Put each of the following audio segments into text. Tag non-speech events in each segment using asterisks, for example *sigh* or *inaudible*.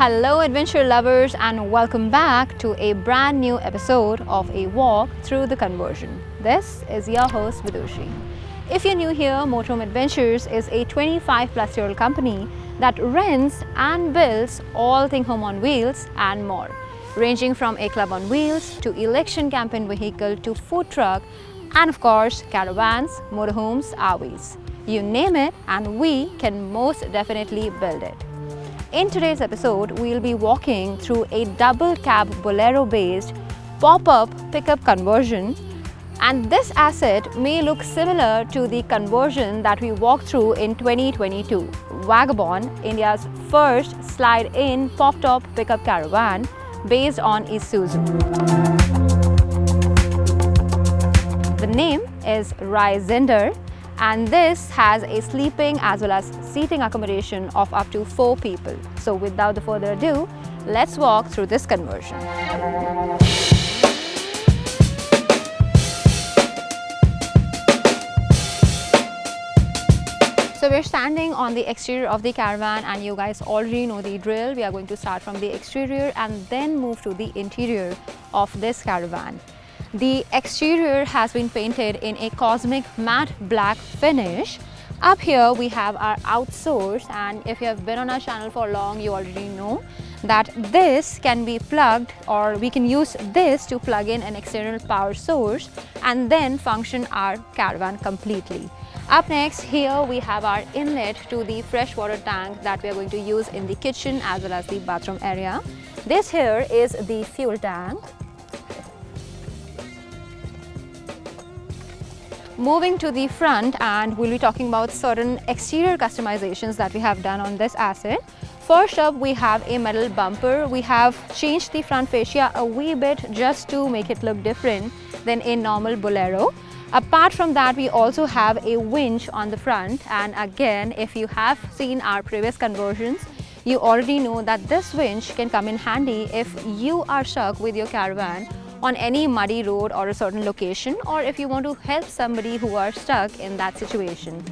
Hello adventure lovers and welcome back to a brand new episode of a walk through the conversion. This is your host Vidushi. If you're new here, Motorhome Adventures is a 25 plus year old company that rents and builds all thing home on wheels and more, ranging from a club on wheels to election campaign vehicle to food truck and of course caravans, motorhomes, RVs. You name it and we can most definitely build it. In today's episode, we'll be walking through a double cab Bolero based pop-up pickup conversion and this asset may look similar to the conversion that we walked through in 2022. Vagabond, India's first slide-in pop-top pickup caravan based on Isuzu. The name is Ryzender and this has a sleeping as well as seating accommodation of up to four people. So without further ado, let's walk through this conversion. So we're standing on the exterior of the caravan and you guys already know the drill. We are going to start from the exterior and then move to the interior of this caravan. The exterior has been painted in a cosmic matte black finish. Up here we have our outsource and if you have been on our channel for long you already know that this can be plugged or we can use this to plug in an external power source and then function our caravan completely. Up next, here we have our inlet to the freshwater tank that we are going to use in the kitchen as well as the bathroom area. This here is the fuel tank. Moving to the front and we'll be talking about certain exterior customizations that we have done on this asset. First up, we have a metal bumper. We have changed the front fascia a wee bit just to make it look different than a normal Bolero. Apart from that, we also have a winch on the front and again, if you have seen our previous conversions, you already know that this winch can come in handy if you are stuck with your caravan on any muddy road or a certain location or if you want to help somebody who are stuck in that situation.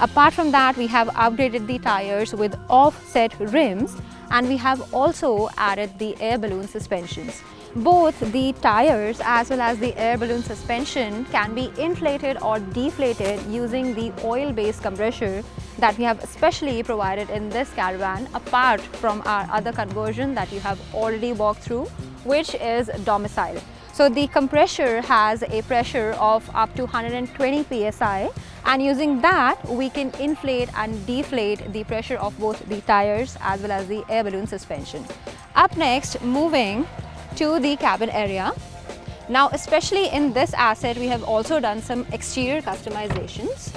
Apart from that, we have upgraded the tires with offset rims and we have also added the air balloon suspensions. Both the tires as well as the air balloon suspension can be inflated or deflated using the oil-based compressor that we have specially provided in this caravan apart from our other conversion that you have already walked through which is domicile. So the compressor has a pressure of up to 120 psi and using that we can inflate and deflate the pressure of both the tires as well as the air balloon suspension. Up next, moving to the cabin area. Now, especially in this asset, we have also done some exterior customizations.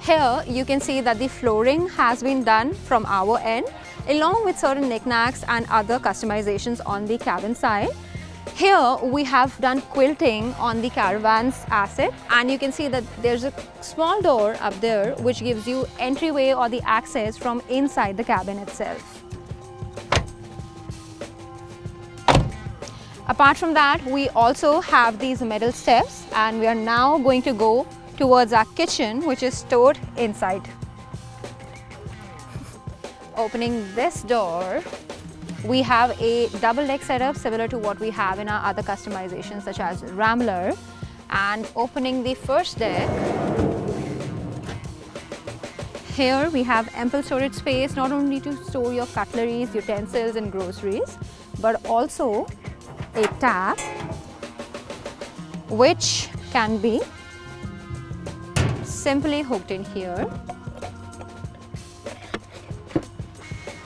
Here, you can see that the flooring has been done from our end, along with certain knickknacks and other customizations on the cabin side. Here, we have done quilting on the caravan's asset and you can see that there's a small door up there which gives you entryway or the access from inside the cabin itself. Apart from that, we also have these metal steps and we are now going to go towards our kitchen which is stored inside. *laughs* Opening this door, we have a double deck setup similar to what we have in our other customizations such as Rambler. And opening the first deck here we have ample storage space not only to store your cutleries, utensils and groceries but also a tap which can be simply hooked in here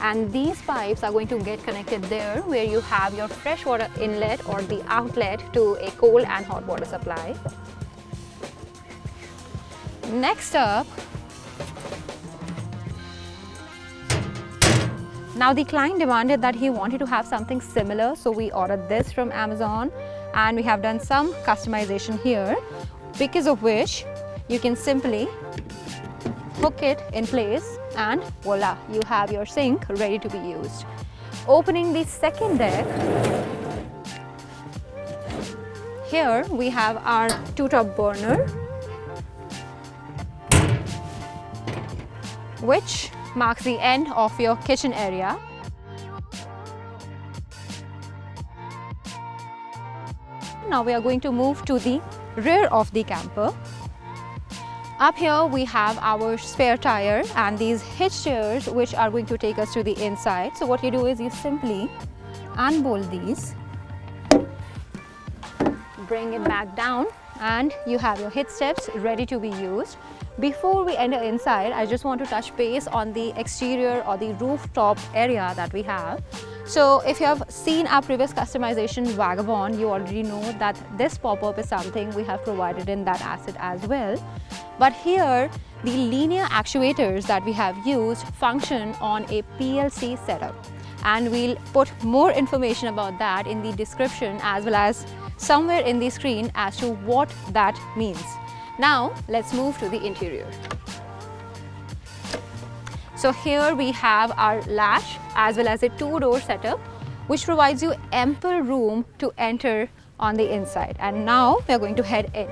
and these pipes are going to get connected there where you have your freshwater inlet or the outlet to a cold and hot water supply. Next up Now the client demanded that he wanted to have something similar so we ordered this from Amazon and we have done some customization here because of which you can simply hook it in place and voila you have your sink ready to be used. Opening the second deck here we have our two top burner which marks the end of your kitchen area. Now we are going to move to the rear of the camper. Up here we have our spare tire and these hitch chairs which are going to take us to the inside. So what you do is you simply unbolt these, bring it back down and you have your hitch steps ready to be used. Before we enter inside, I just want to touch base on the exterior or the rooftop area that we have. So if you have seen our previous customization Vagabond, you already know that this pop-up is something we have provided in that asset as well. But here, the linear actuators that we have used function on a PLC setup. And we'll put more information about that in the description as well as somewhere in the screen as to what that means. Now let's move to the interior. So here we have our latch as well as a two-door setup which provides you ample room to enter on the inside and now we are going to head in.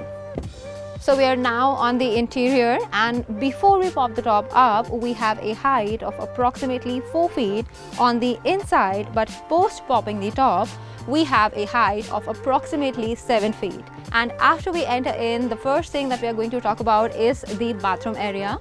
So we are now on the interior and before we pop the top up, we have a height of approximately 4 feet on the inside but post popping the top, we have a height of approximately 7 feet. And after we enter in, the first thing that we are going to talk about is the bathroom area.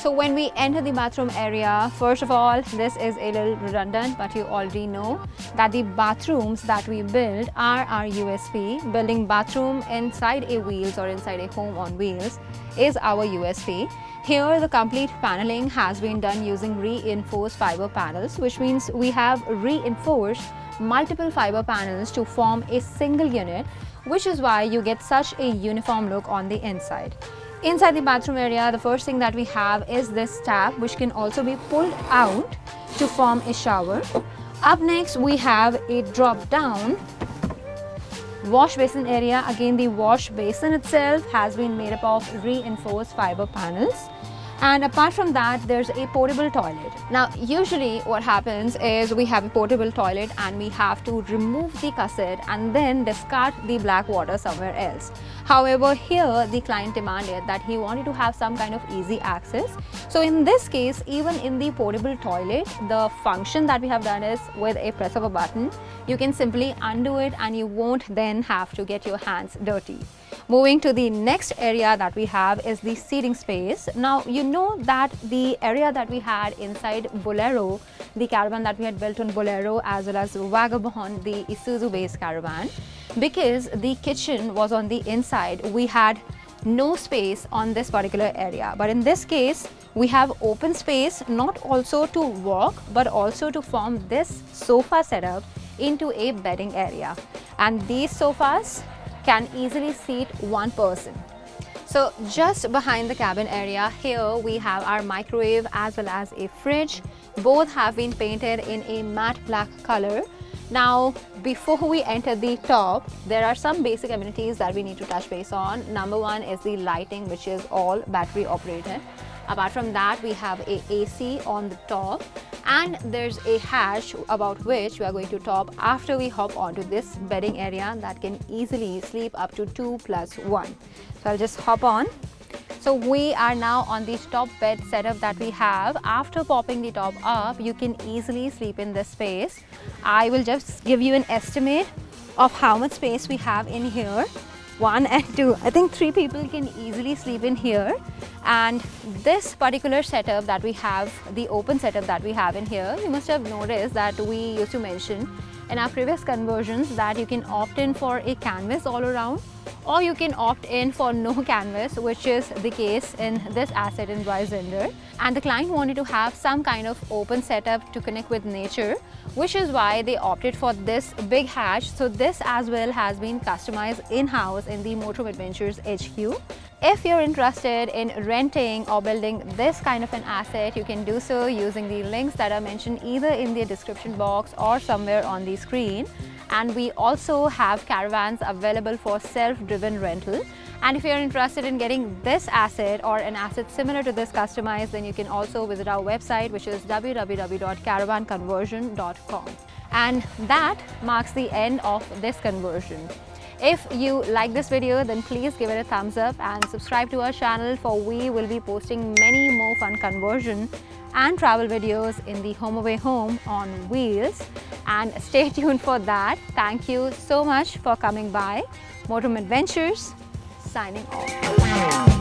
So when we enter the bathroom area, first of all, this is a little redundant, but you already know that the bathrooms that we build are our USP. Building bathroom inside a wheels or inside a home on wheels is our USP. Here, the complete paneling has been done using reinforced fiber panels, which means we have reinforced multiple fiber panels to form a single unit, which is why you get such a uniform look on the inside. Inside the bathroom area, the first thing that we have is this tap which can also be pulled out to form a shower. Up next, we have a drop down wash basin area. Again, the wash basin itself has been made up of reinforced fiber panels. And apart from that, there's a portable toilet. Now, usually what happens is we have a portable toilet and we have to remove the cassette and then discard the black water somewhere else. However, here the client demanded that he wanted to have some kind of easy access. So in this case, even in the portable toilet, the function that we have done is with a press of a button, you can simply undo it and you won't then have to get your hands dirty. Moving to the next area that we have is the seating space. Now, you know that the area that we had inside Bolero, the caravan that we had built on Bolero as well as Vagabond, the Isuzu based caravan, because the kitchen was on the inside, we had no space on this particular area. But in this case, we have open space not also to walk but also to form this sofa setup into a bedding area. And these sofas can easily seat one person. So just behind the cabin area here we have our microwave as well as a fridge. Both have been painted in a matte black color. Now before we enter the top there are some basic amenities that we need to touch base on. Number one is the lighting which is all battery operated. Apart from that we have a AC on the top and there's a hatch about which we are going to top after we hop onto this bedding area that can easily sleep up to 2 plus 1. So I'll just hop on. So we are now on the top bed setup that we have. After popping the top up, you can easily sleep in this space. I will just give you an estimate of how much space we have in here. One and two. I think three people can easily sleep in here and this particular setup that we have, the open setup that we have in here, you must have noticed that we used to mention in our previous conversions that you can opt in for a canvas all around or you can opt in for no *laughs* canvas which is the case in this asset in Brysender and the client wanted to have some kind of open setup to connect with nature which is why they opted for this big hatch so this as well has been customized in-house in the Motorhome Adventures HQ if you're interested in renting or building this kind of an asset, you can do so using the links that are mentioned either in the description box or somewhere on the screen and we also have caravans available for self-driven rental. And if you're interested in getting this asset or an asset similar to this customized, then you can also visit our website, which is www.caravanconversion.com. And that marks the end of this conversion. If you like this video, then please give it a thumbs up and subscribe to our channel for we will be posting many more fun conversion and travel videos in the home away home on wheels and stay *laughs* tuned for that. Thank you so much for coming by. Motorhome Adventures, signing off.